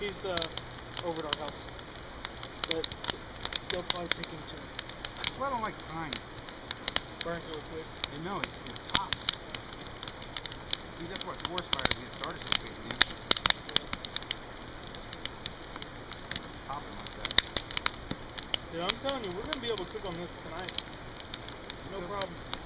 He's uh, over at our house. But they'll probably take him too. Well, I don't like pine. Burns real quick. You know, it's, it's hot. See, that's why forest fires get started so Dude, I'm telling you, we're going to be able to cook on this tonight. No problem.